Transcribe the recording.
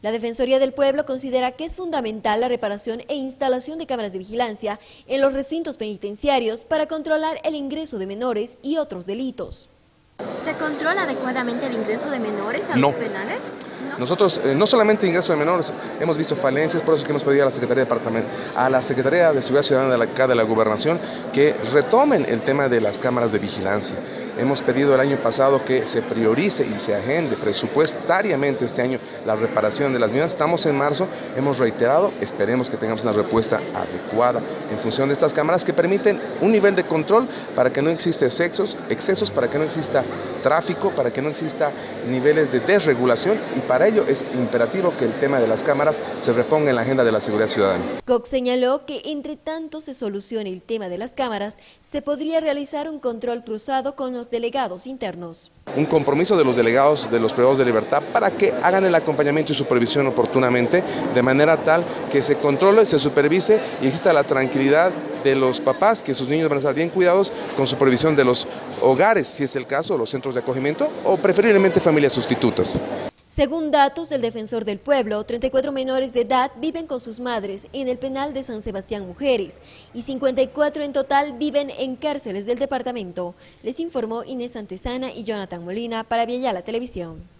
La Defensoría del Pueblo considera que es fundamental la reparación e instalación de cámaras de vigilancia en los recintos penitenciarios para controlar el ingreso de menores y otros delitos. ¿Se controla adecuadamente el ingreso de menores a no. los penales? Nosotros, eh, no solamente ingreso de menores, hemos visto falencias, por eso que hemos pedido a la Secretaría de a la Secretaría de Seguridad Ciudadana de la, acá de la Gobernación, que retomen el tema de las cámaras de vigilancia. Hemos pedido el año pasado que se priorice y se agende presupuestariamente este año la reparación de las mismas. Estamos en marzo, hemos reiterado, esperemos que tengamos una respuesta adecuada en función de estas cámaras que permiten un nivel de control para que no exista excesos, excesos para que no exista tráfico, para que no exista niveles de desregulación para ello es imperativo que el tema de las cámaras se reponga en la agenda de la seguridad ciudadana. Cox señaló que entre tanto se solucione el tema de las cámaras, se podría realizar un control cruzado con los delegados internos. Un compromiso de los delegados de los privados de libertad para que hagan el acompañamiento y supervisión oportunamente, de manera tal que se controle, se supervise y exista la tranquilidad de los papás, que sus niños van a estar bien cuidados con supervisión de los hogares, si es el caso, los centros de acogimiento o preferiblemente familias sustitutas. Según datos del Defensor del Pueblo, 34 menores de edad viven con sus madres en el penal de San Sebastián Mujeres y 54 en total viven en cárceles del departamento. Les informó Inés Antesana y Jonathan Molina para la Televisión.